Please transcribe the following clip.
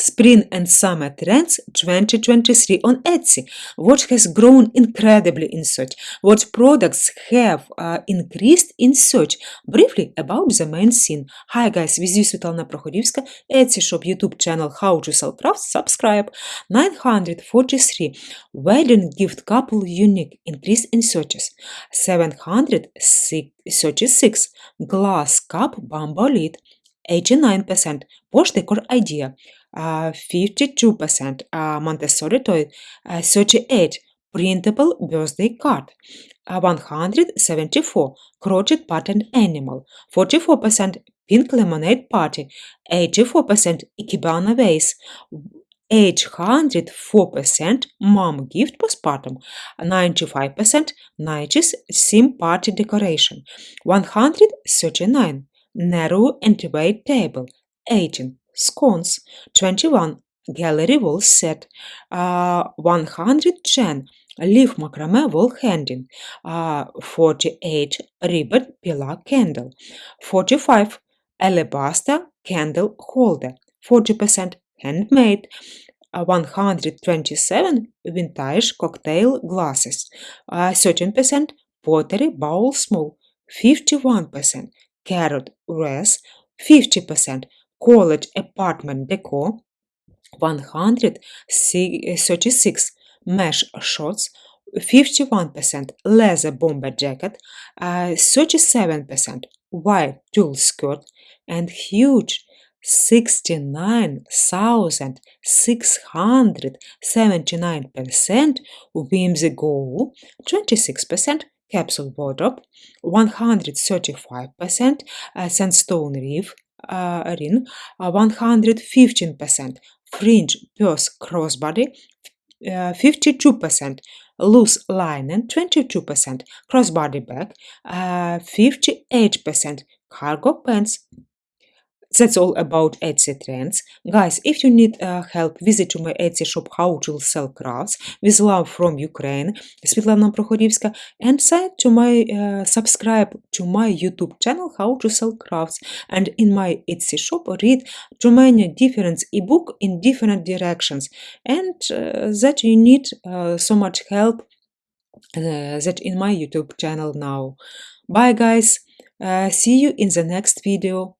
Spring and Summer Trends 2023 on Etsy. What has grown incredibly in search? What products have uh, increased in search? Briefly about the main scene. Hi guys, with you Svetlana Prokhorivska, Etsy shop YouTube channel How to Sell Crafts, subscribe. 943. Wedding gift couple unique increase in searches. 736. Glass cup bamboo lid. 89%. Posh decor idea. 52% uh, Montessori toy uh, 38 printable birthday card uh, 174 crochet pattern animal 44% pink lemonade party 84% ikebana vase 804% mom gift postpartum 95% 90s theme party decoration 139 narrow anti-weight table 18 scones 21 gallery wall set uh, 110 leaf macrame wall hanging uh, 48 ribbon pillar candle 45 alabaster candle holder 40% handmade uh, 127 vintage cocktail glasses uh, 13% pottery bowl small 51% carrot wreath 50% college apartment decor 136 mesh shorts 51% leather bomber jacket uh, 37% white tulle skirt and huge 69,679% whimsigoth 26% capsule wardrobe 135% uh, sandstone reef uh, 115% fringe purse crossbody, uh, 52% loose linen, 22% crossbody bag, uh, 58% cargo pants, that's all about Etsy trends. Guys, if you need uh, help, visit to my Etsy shop How to Sell Crafts with love from Ukraine, Svetlana Prokhorivska, and send to my uh, subscribe to my YouTube channel How to Sell Crafts. And in my Etsy shop, read too many different ebook in different directions, and uh, that you need uh, so much help uh, that in my YouTube channel now. Bye, guys. Uh, see you in the next video.